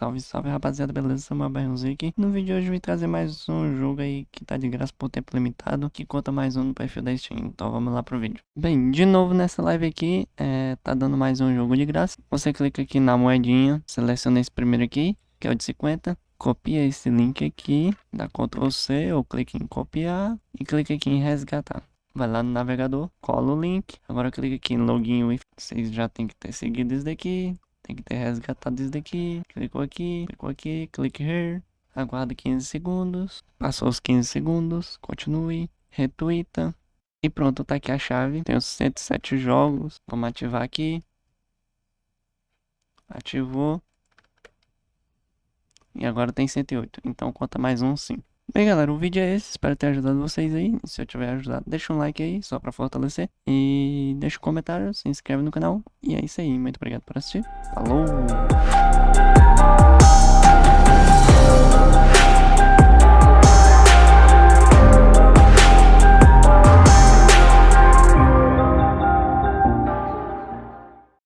Salve, salve rapaziada, beleza? Samuel Berrunzinho aqui. No vídeo de hoje eu vim trazer mais um jogo aí que tá de graça por tempo limitado, que conta mais um no perfil da Steam. Então vamos lá pro vídeo. Bem, de novo nessa live aqui, é, tá dando mais um jogo de graça. Você clica aqui na moedinha, seleciona esse primeiro aqui, que é o de 50. Copia esse link aqui, dá Ctrl C ou clique em copiar e clica aqui em resgatar. Vai lá no navegador, cola o link. Agora clica aqui em login Vocês já tem que ter seguido isso daqui. Tem que ter resgatado isso daqui. Clicou aqui, clicou aqui, clique here. Aguarda 15 segundos. Passou os 15 segundos. Continue. Retweeta. E pronto, tá aqui a chave. Tem os 107 jogos. Vamos ativar aqui. Ativou. E agora tem 108. Então conta mais um sim. Bem galera, o vídeo é esse, espero ter ajudado vocês aí, se eu tiver ajudado deixa um like aí, só pra fortalecer, e deixa um comentário, se inscreve no canal, e é isso aí, muito obrigado por assistir, falou!